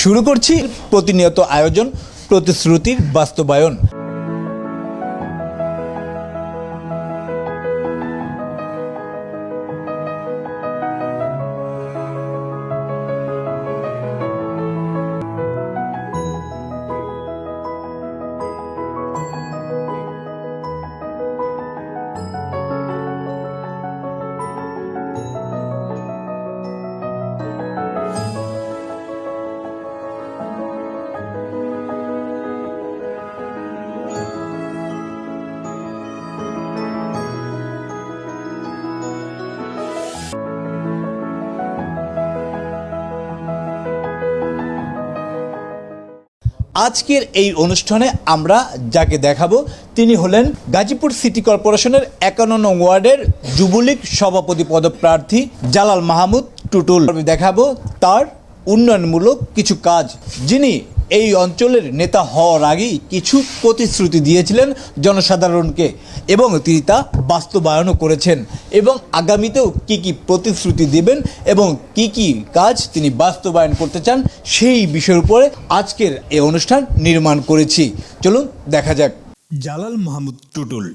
শুরু করছি প্রতিনিয়ত আয়োজন প্রতিশ্রুতির বাস্তবায়ন। আজকের এই অনুষ্ঠানে আমরা যাকে দেখাবো, তিনি হলেন গাজীপুর সিটি কর্পোরেশনের একান্ন ওয়ার্ডের যুবলীগ সভাপতি পদপ্রার্থী জালাল মাহমুদ টুটুল। দেখাবো তার উন্নয়নমূলক কিছু কাজ, যিনি এই অঞ্চলের নেতা হওয়ার আগেই কিছু প্রতিশ্রুতি দিয়েছিলেন জনসাধারণকে এবং তিনি তা বাস্তবায়নও করেছেন। এবং আগামীতেও কি কি প্রতিশ্রুতি দেবেন এবং কি কি কাজ তিনি বাস্তবায়ন করতে চান সেই বিষয়ের উপরে আজকের এই অনুষ্ঠান নির্মাণ করেছি। চলুন, দেখা যাক। জালাল মাহমুদ টুটুল,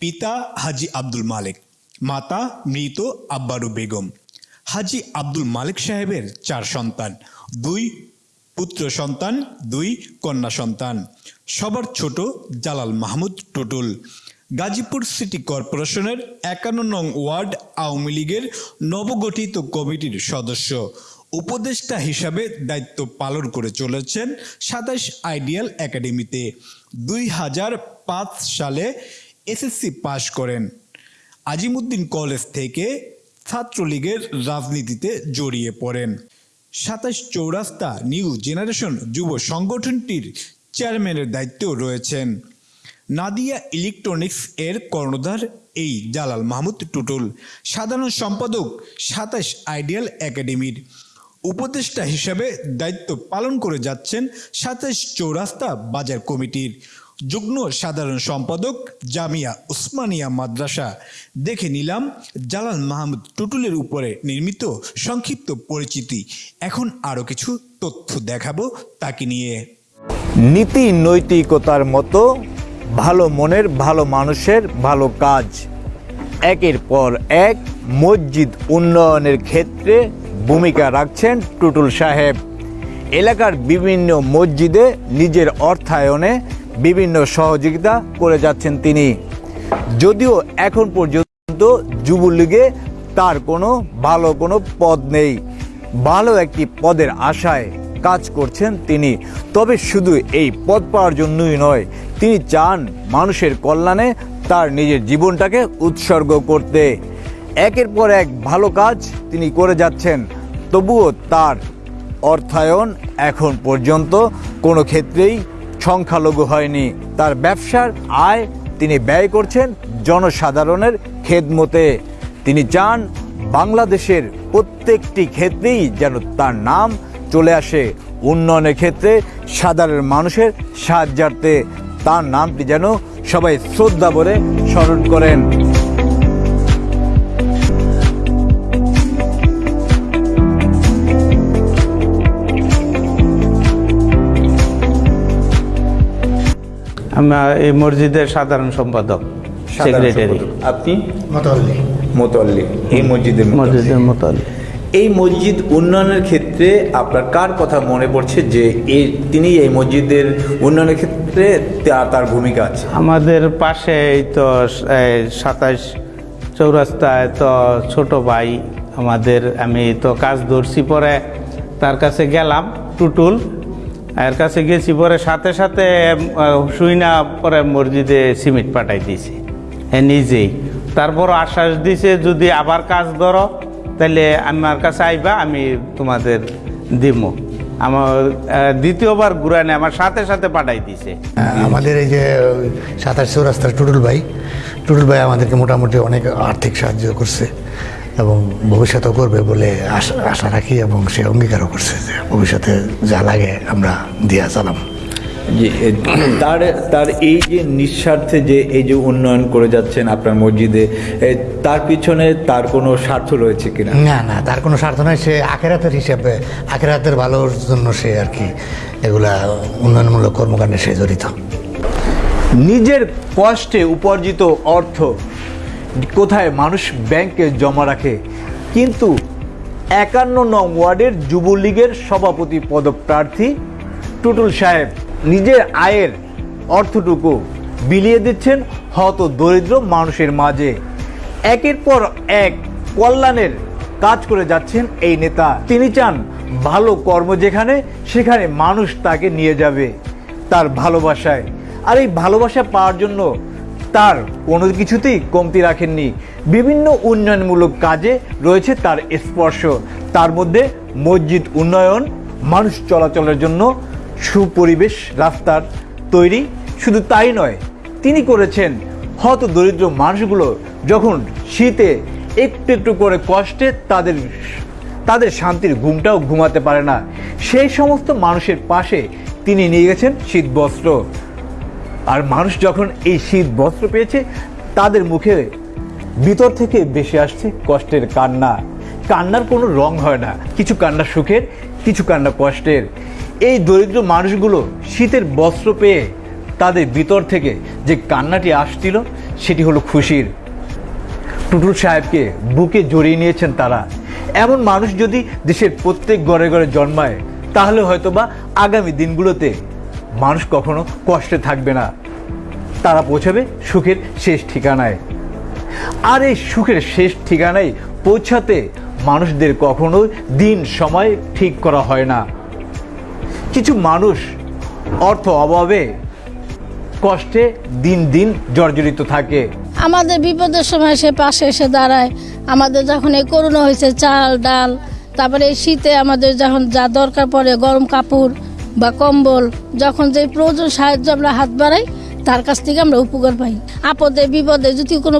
পিতা হাজি আব্দুল মালিক, মাতা মৃত আব্বারু বেগম, হাজি আব্দুল মালিক সাহেবের চার সন্তান, দুই পুত্র সন্তান, দুই কন্যা সন্তান। সবার ছোট জালাল মাহমুদ টুটুল। গাজীপুর সিটি কর্পোরেশনের একান্ন নং ওয়ার্ড আওয়ামী লীগের নবগঠিত কমিটির সদস্য। উপদেষ্টা হিসাবে দায়িত্ব পালন করে চলেছেন সাতাশ আইডিয়াল একাডেমিতে। দুই হাজার পাঁচ সালে এসএসসি পাশ করেন। আজিমুদ্দিন কলেজ থেকে ছাত্রলীগের রাজনীতিতে জড়িয়ে পড়েন। সাতাশ চৌরাস্তা নিউ জেনারেশন যুব সংগঠনটির চেয়ারম্যানের দায়িত্ব রয়েছেন। নাদিয়া ইলেকট্রনিক্স এর কর্ণধার এই জালাল মাহমুদ টুটুল, সাধারণ সম্পাদক সাতাশ আইডিয়াল একাডেমির উপদেষ্টা হিসেবে দায়িত্ব পালন করে যাচ্ছেন সাতাশ চৌরাস্তা বাজার কমিটির। যুগ্ম সাধারণ সম্পাদক জামিয়া উসমানিয়া মাদ্রাসা। দেখে নিলাম জালাল মাহমুদ টুটুলের উপরে নির্মিত সংক্ষিপ্ত পরিচিতি। এখন আরও কিছু তথ্য দেখাবো তাকে নিয়ে। নীতি নৈতিকতার মতো ভালো মনের, ভালো মানুষের ভালো কাজ। একের পর এক মসজিদ উন্নয়নের ক্ষেত্রে ভূমিকা রাখছেন টুটুল সাহেব। এলাকার বিভিন্ন মসজিদে নিজের অর্থায়নে বিভিন্ন সহযোগিতা করে যাচ্ছেন তিনি। যদিও এখন পর্যন্ত যুবলীগে তার কোনো ভালো কোনো পদ নেই। ভালো একটি পদের আশায় কাজ করছেন তিনি। তবে শুধু এই পদ পাওয়ার জন্যই নয়, তিনি চান মানুষের কল্যাণে তার নিজের জীবনটাকে উৎসর্গ করতে। একের পর এক ভালো কাজ তিনি করে যাচ্ছেন, তবুও তার অর্থায়ন এখন পর্যন্ত কোনো ক্ষেত্রেই সংখ্যালঘু হয়নি। তার ব্যবসার আয় তিনি ব্যয় করছেন জনসাধারণের খেদমতে। তিনি চান বাংলাদেশের প্রত্যেকটি ক্ষেত্রেই যেন তার নাম চলে আসে। উন্নয়নের ক্ষেত্রে সাধারণ মানুষের সাহায্যার্থে তার নামটি যেন সবাই শ্রদ্ধা বলে স্মরণ করেন। এই মসজিদের সাধারণ সম্পাদক সেক্রেটারি আপনি? মতল্লি। মোতাল্লি। এই মসজিদের মসজিদের মতন এই মসজিদ উন্নয়নের ক্ষেত্রে আপনার কার কথা মনে পড়ছে যে এই তিনি এই মসজিদের উন্নয়নের ক্ষেত্রে তার তার ভূমিকা আছে? আমাদের পাশে এই তো সাতাশ চৌরাস্তায় তো ছোট ভাই আমাদের আমি তো কাজ ধরছি পরে তার কাছে গেলাম টুটুল। এর কাছে গেছি পরে সাথে সাথে আহ, শুই না পরে মসজিদে সিমেন্ট পাঠাই দিয়েছে হ্যাঁ নিজেই। তারপর আশ্বাস দিছে যদি আবার কাজ ধরো তাহলে আমার কাছে আইবা আমি তোমাদের দিব। আমার দ্বিতীয়বার ঘুরানে আমার সাথে সাথে পাঠাই দিছে। আমাদের এই যে সাতাশ চৌরাস্তার টুটুল ভাই টুটুল ভাই আমাদেরকে মোটামুটি অনেক আর্থিক সাহায্য করছে। এবং ভবিষ্যতেও করবে বলে আশা আশা রাখি এবং সে অঙ্গীকারও করছে যে ভবিষ্যতে যা লাগে আমরা দিয়া চালাম। তার তার এই যে নিঃস্বার্থে যে এই যে উন্নয়ন করে যাচ্ছেন আপনার মসজিদে তার পিছনে তার কোনো স্বার্থ রয়েছে কিনা? না না তার কোনো স্বার্থ নয় সে আখেরাতের হিসাবে আখেরাতের ভালোর জন্য সে আর কি এগুলা উন্নয়নমূলক কর্মকাণ্ডে সে জড়িত। নিজের কষ্টে উপার্জিত অর্থ কোথায় মানুষ ব্যাংকে জমা রাখে? কিন্তু একান্ন নং ওয়ার্ডের যুবলীগের সভাপতি পদপ্রার্থী টুটুল সাহেব নিজের আয়ের অর্থটুকু বিলিয়ে দিচ্ছেন হত দরিদ্র মানুষের মাঝে। একের পর এক কল্যাণের কাজ করে যাচ্ছেন এই নেতা। তিনি চান ভালো কর্ম যেখানে, সেখানে মানুষ তাকে নিয়ে যাবে তার ভালোবাসায়। আর এই ভালোবাসা পাওয়ার জন্য তার কোনো কিছুতেই কমতি রাখেননি। বিভিন্ন উন্নয়নমূলক কাজে রয়েছে তার স্পর্শ। তার মধ্যে মসজিদ উন্নয়ন, মানুষ চলাচলের জন্য সুপরিবেশ রাস্তার তৈরি। শুধু তাই নয়, তিনি করেছেন হত দরিদ্র মানুষগুলো যখন শীতে একটু একটু করে কষ্টে তাদের তাদের শান্তির ঘুমটাও ঘুমাতে পারে না। সেই সমস্ত মানুষের পাশে তিনি নিয়ে গেছেন শীত বস্ত্র আর মানুষ যখন এই শীত বস্ত্র পেয়েছে, তাদের মুখে ভিতর থেকে বেশি আসছে কষ্টের কান্না। কান্নার কোনো রং হয় না। কিছু কান্না সুখের, কিছু কান্না কষ্টের। এই দরিদ্র মানুষগুলো শীতের বস্ত্র পেয়ে তাদের ভিতর থেকে যে কান্নাটি আসছিল, সেটি হলো খুশির। টুটুল সাহেবকে বুকে জড়িয়ে নিয়েছেন তারা। এমন মানুষ যদি দেশের প্রত্যেক ঘরে ঘরে জন্মায়, তাহলে হয়তোবা আগামী দিনগুলোতে মানুষ কখনো কষ্টে থাকবে না। তারা পৌঁছাবে সুখের শেষ ঠিকানায়। আর এই সুখের শেষ ঠিকানায় পৌঁছাতে মানুষদের কখনো দিন সময় ঠিক করা হয় না। কিছু মানুষ অর্থ অভাবে কষ্টে দিন দিন জর্জরিত থাকে। আমাদের বিপদের সময় সে পাশে এসে দাঁড়ায়। আমাদের যখন এই করোনা হয়েছে, চাল, ডাল, তারপরে এই শীতে আমাদের যখন যা দরকার পড়ে, গরম কাপড় বা কম্বল, যখন যে প্রয়োজন সাহায্য আমরা হাত বাড়াই, তার কাছ থেকে আমরা উপকার পাই। আপদে, বিপদে যদি কোনো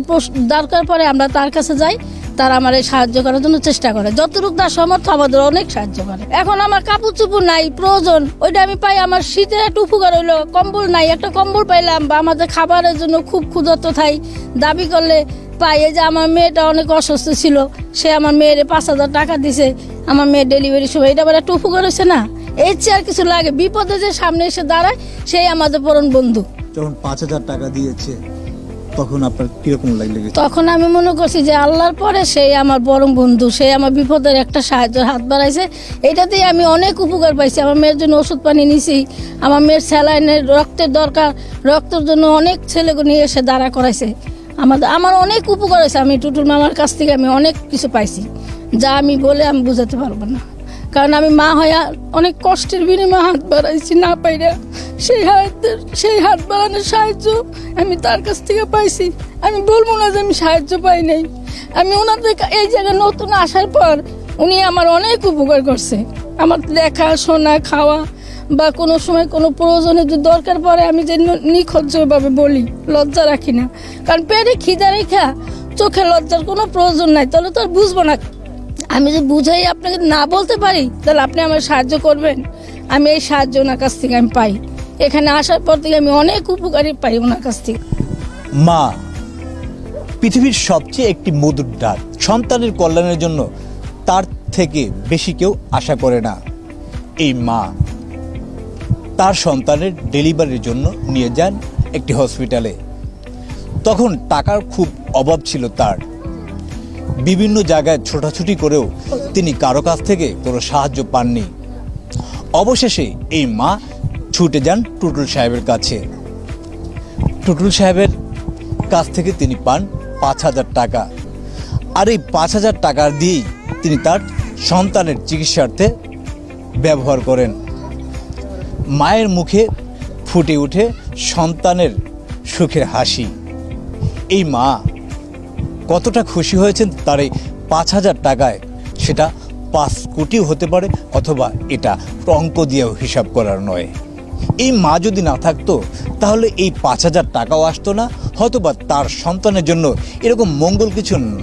দরকার পড়ে, আমরা তার কাছে যাই, তারা আমার সাহায্য করার জন্য চেষ্টা করে। যতটুকু তার সমর্থ আমাদের অনেক সাহায্য করে। এখন আমার কাপড় চুপুর নাই, প্রয়োজন, ওইটা আমি পাই। আমার শীতের একটা উপকার হইল, কম্বল নাই, একটা কম্বল পাইলাম, বা আমাদের খাবারের জন্য খুব ক্ষুধার্ত থাই। দাবি করলে পাই, এই যে আমার মেয়েটা অনেক অসুস্থ ছিল, সে আমার মেয়ের পাঁচ হাজার টাকা দিছে, আমার মেয়ের ডেলিভারি সময়। এটা আবার একটা উপকার হয়েছে না? এর চেয়ে আর কিছু লাগে বিপদে যে সামনে এসে দাঁড়ায় সেই আমাদের পরম বন্ধু। যখন পাঁচ হাজার টাকা দিয়েছে তখন আপনার কীরকম লাগলে তখন আমি মনে করছি যে আল্লাহর পরে সেই আমার পরম বন্ধু সেই আমার বিপদের একটা সাহায্য হাত বাড়াইছে। এটাতেই আমি অনেক উপকার পাইছি। আমার মেয়ের জন্য ওষুধ পানি নিছি। আমার মেয়ের স্যালাইনের রক্তের দরকার রক্তের জন্য অনেক ছেলেকে নিয়ে এসে দাঁড়া করাইছে। আমাদের আমার অনেক উপকার হয়েছে। আমি টুটুল মামার কাছ থেকে আমি অনেক কিছু পাইছি। যা আমি বলে আমি বোঝাতে পারব না। কারণ আমি মা হয়ে অনেক কষ্টের বিনিময়ে হাত বাড়াইছি, না পাইরা সেই হাতের সেই হাত বাড়ানোর সাহায্য আমি তার কাছ থেকে পাইছি। আমি বলব না যে আমি সাহায্য পাই নাই। আমি ওনাদের এই জায়গায় নতুন আসার পর উনি আমার অনেক উপকার করছে। আমার দেখা শোনা খাওয়া বা কোনো সময় কোনো প্রয়োজনে যদি দরকার পড়ে, আমি যে নিখজ্জভাবে বলি, লজ্জা রাখি না। কারণ পেটে খিদা রেখা চোখে লজ্জার কোনো প্রয়োজন নাই, তাহলে তো আর বুঝব না আমি যে বুঝাই আপনাকে না বলতে পারি, তাহলে আপনি আমার সাহায্য করবেন। আমি এই সাহায্য ওনার কাছ থেকে আমি পাই। এখানে আসার পর থেকে আমি অনেক উপকারী পাই ওনার কাছ থেকে। মা, পৃথিবীর সবচেয়ে একটি মধুর ডাক। সন্তানের কল্যাণের জন্য তার থেকে বেশি কেউ আশা করে না। এই মা, তার সন্তানের ডেলিভারির জন্য নিয়ে যান একটি হসপিটালে। তখন টাকার খুব অভাব ছিল তার। বিভিন্ন জায়গায় ছোটাছুটি করেও তিনি কারও কাছ থেকে কোনো সাহায্য পাননি। অবশেষে এই মা ছুটে যান টুটুল সাহেবের কাছে। টুটুল সাহেবের কাছ থেকে তিনি পান পাঁচ হাজার টাকা। আর এই পাঁচ হাজার টাকা দিয়েই তিনি তার সন্তানের চিকিৎসার্থে ব্যবহার করেন। মায়ের মুখে ফুটে ওঠে সন্তানের সুখের হাসি। এই মা কতটা খুশি হয়েছেন তার এই পাঁচ হাজার টাকায় সেটা পাঁচ কোটিও হতে পারে অথবা এটা অঙ্ক দিয়েও হিসাব করার নয়। এই মা যদি না থাকতো, তাহলে এই পাঁচ হাজার টাকাও আসতো না, হয়তোবা তার সন্তানের জন্য এরকম মঙ্গল কিছু